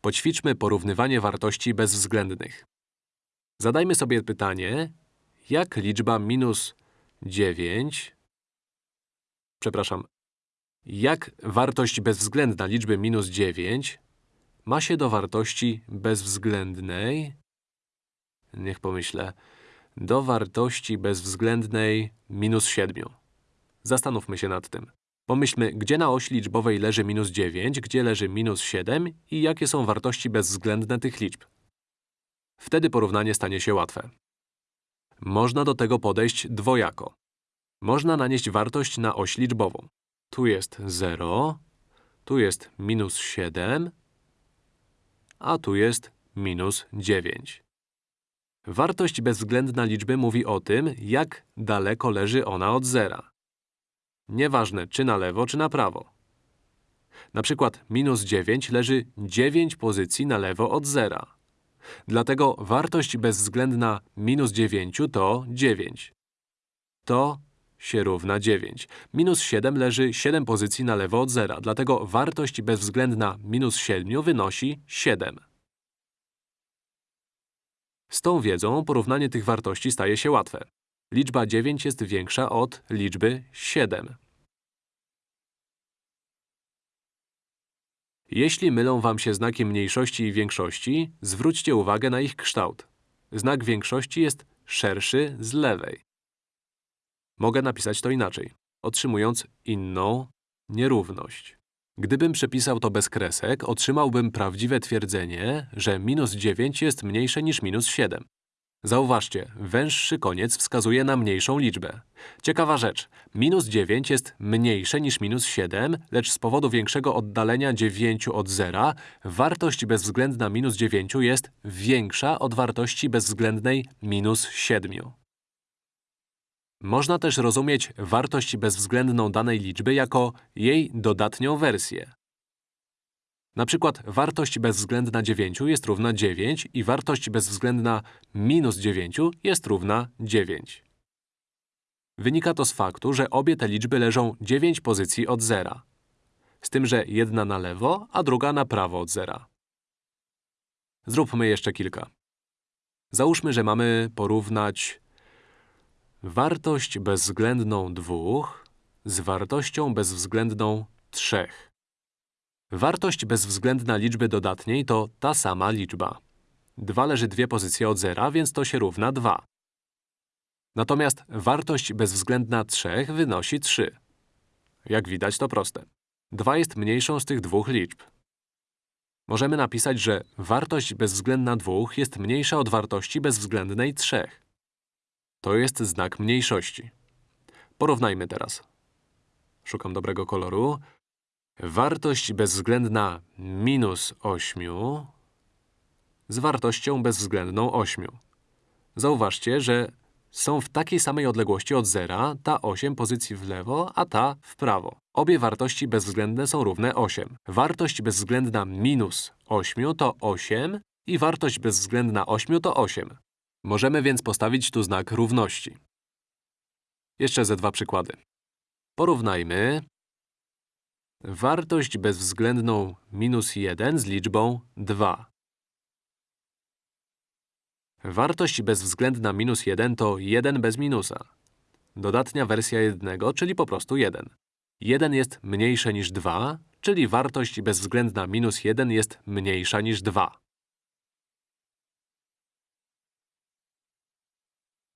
Poćwiczmy porównywanie wartości bezwzględnych. Zadajmy sobie pytanie, jak liczba minus 9… Przepraszam, jak wartość bezwzględna liczby minus 9 ma się do wartości bezwzględnej… Niech pomyślę… do wartości bezwzględnej minus 7. Zastanówmy się nad tym. Pomyślmy, gdzie na osi liczbowej leży minus 9, gdzie leży minus 7 i jakie są wartości bezwzględne tych liczb. Wtedy porównanie stanie się łatwe. Można do tego podejść dwojako. Można nanieść wartość na oś liczbową. Tu jest 0, tu jest minus 7, a tu jest minus 9. Wartość bezwzględna liczby mówi o tym, jak daleko leży ona od zera. Nieważne, czy na lewo, czy na prawo. Na przykład minus 9 leży 9 pozycji na lewo od zera. Dlatego wartość bezwzględna minus 9 to 9. To się równa 9. Minus 7 leży 7 pozycji na lewo od zera, dlatego wartość bezwzględna minus 7 wynosi 7. Z tą wiedzą porównanie tych wartości staje się łatwe. Liczba 9 jest większa od liczby 7. Jeśli mylą wam się znaki mniejszości i większości, zwróćcie uwagę na ich kształt. Znak większości jest szerszy z lewej. Mogę napisać to inaczej, otrzymując inną nierówność. Gdybym przepisał to bez kresek, otrzymałbym prawdziwe twierdzenie, że minus 9 jest mniejsze niż minus 7. Zauważcie, węższy koniec wskazuje na mniejszą liczbę. Ciekawa rzecz, minus 9 jest mniejsze niż minus 7, lecz z powodu większego oddalenia 9 od zera, wartość bezwzględna minus 9 jest większa od wartości bezwzględnej minus 7. Można też rozumieć wartość bezwzględną danej liczby jako jej dodatnią wersję. Na przykład wartość bezwzględna 9 jest równa 9 i wartość bezwzględna minus 9 jest równa 9. Wynika to z faktu, że obie te liczby leżą 9 pozycji od zera. Z tym, że jedna na lewo, a druga na prawo od zera. Zróbmy jeszcze kilka. Załóżmy, że mamy porównać wartość bezwzględną 2 z wartością bezwzględną 3. Wartość bezwzględna liczby dodatniej to ta sama liczba. 2 leży dwie pozycje od zera, więc to się równa 2. Natomiast wartość bezwzględna 3 wynosi 3. Jak widać, to proste. 2 jest mniejszą z tych dwóch liczb. Możemy napisać, że wartość bezwzględna 2 jest mniejsza od wartości bezwzględnej 3. To jest znak mniejszości. Porównajmy teraz. Szukam dobrego koloru. Wartość bezwzględna minus 8 z wartością bezwzględną 8. Zauważcie, że są w takiej samej odległości od zera, ta 8 pozycji w lewo, a ta w prawo. Obie wartości bezwzględne są równe 8. Wartość bezwzględna minus 8 to 8 i wartość bezwzględna 8 to 8. Możemy więc postawić tu znak równości. Jeszcze ze dwa przykłady. Porównajmy wartość bezwzględną minus 1 z liczbą 2. Wartość bezwzględna minus 1 to 1 bez minusa. Dodatnia wersja jednego, czyli po prostu 1. 1 jest mniejsze niż 2, czyli wartość bezwzględna minus 1 jest mniejsza niż 2.